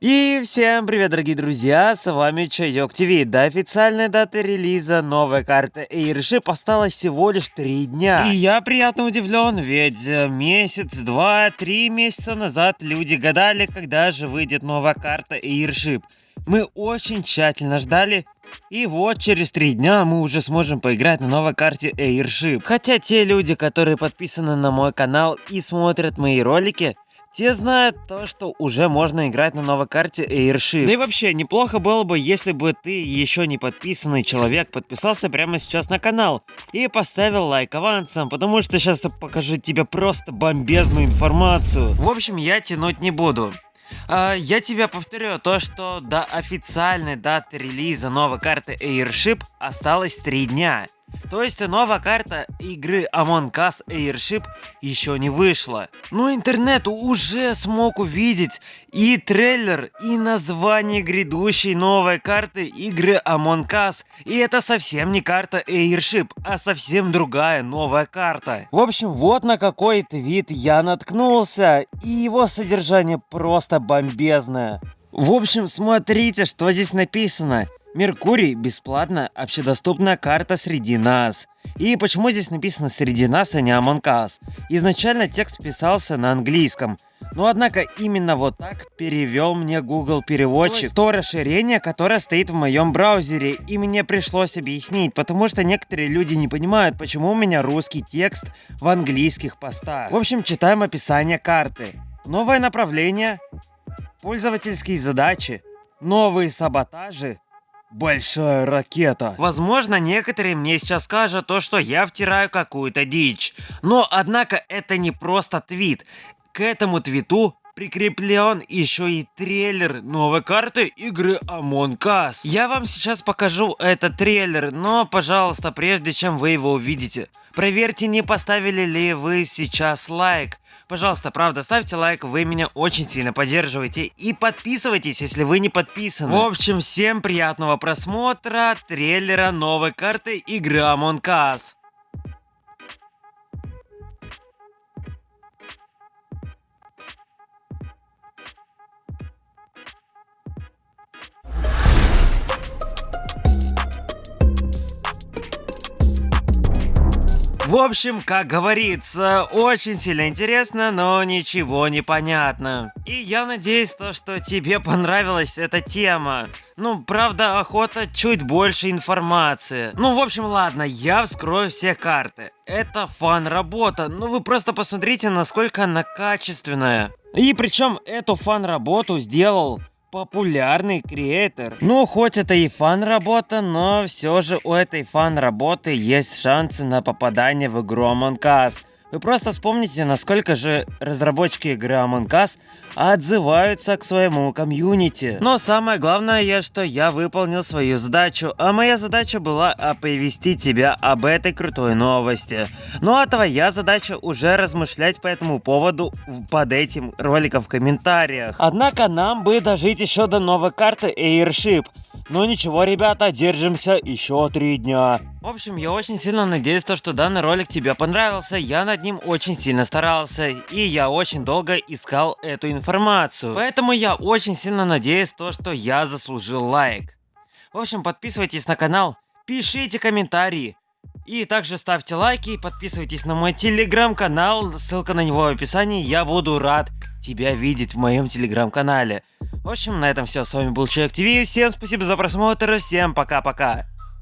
И всем привет, дорогие друзья, с вами Чайок ТВ. До официальной даты релиза новой карты Airship осталось всего лишь 3 дня. И я приятно удивлен, ведь э, месяц, два, три месяца назад люди гадали, когда же выйдет новая карта Airship. Мы очень тщательно ждали, и вот через три дня мы уже сможем поиграть на новой карте Airship. Хотя те люди, которые подписаны на мой канал и смотрят мои ролики, те знают то, что уже можно играть на новой карте Airship. Да и вообще, неплохо было бы, если бы ты, еще не подписанный человек, подписался прямо сейчас на канал и поставил лайк авансом, потому что сейчас я покажу тебе просто бомбезную информацию. В общем, я тянуть не буду. Uh, я тебе повторю то, что до официальной даты релиза новой карты Airship осталось 3 дня. То есть новая карта игры Among Us Airship еще не вышла. Но интернет уже смог увидеть и трейлер, и название грядущей новой карты игры Among Us. И это совсем не карта Airship, а совсем другая новая карта. В общем, вот на какой твит я наткнулся, и его содержание просто бомбезное. В общем, смотрите, что здесь написано. Меркурий – бесплатная общедоступная карта среди нас. И почему здесь написано «среди нас», а не Among Us? Изначально текст писался на английском, но однако именно вот так перевел мне Google переводчик. То расширение, которое стоит в моем браузере, и мне пришлось объяснить, потому что некоторые люди не понимают, почему у меня русский текст в английских постах. В общем, читаем описание карты. Новое направление, пользовательские задачи, новые саботажи, Большая ракета. Возможно, некоторые мне сейчас скажут то, что я втираю какую-то дичь. Но, однако, это не просто твит. К этому твиту прикреплен еще и трейлер новой карты игры Among Us. Я вам сейчас покажу этот трейлер, но, пожалуйста, прежде чем вы его увидите, проверьте, не поставили ли вы сейчас лайк. Пожалуйста, правда, ставьте лайк, вы меня очень сильно поддерживаете. И подписывайтесь, если вы не подписаны. В общем, всем приятного просмотра трейлера новой карты игры Among Us. В общем, как говорится, очень сильно интересно, но ничего не понятно. И я надеюсь, то, что тебе понравилась эта тема. Ну, правда, охота чуть больше информации. Ну, в общем, ладно, я вскрою все карты. Это фан-работа, ну вы просто посмотрите, насколько она качественная. И причем эту фан-работу сделал популярный креатор. Ну, хоть это и фан-работа, но все же у этой фан-работы есть шансы на попадание в игру Among Us. Вы просто вспомните, насколько же разработчики игры Among Us отзываются к своему комьюнити. Но самое главное, что я выполнил свою задачу, а моя задача была оповестить тебя об этой крутой новости. Ну а твоя задача уже размышлять по этому поводу под этим роликом в комментариях. Однако нам бы дожить еще до новой карты Airship. Но ничего, ребята, держимся еще три дня. В общем, я очень сильно надеюсь, то, что данный ролик тебе понравился. Я над ним очень сильно старался. И я очень долго искал эту информацию. Поэтому я очень сильно надеюсь, то, что я заслужил лайк. В общем, подписывайтесь на канал, пишите комментарии. И также ставьте лайки, подписывайтесь на мой телеграм-канал, ссылка на него в описании. Я буду рад тебя видеть в моем телеграм-канале. В общем, на этом все. С вами был Человек ТВ. Всем спасибо за просмотр. Всем пока-пока.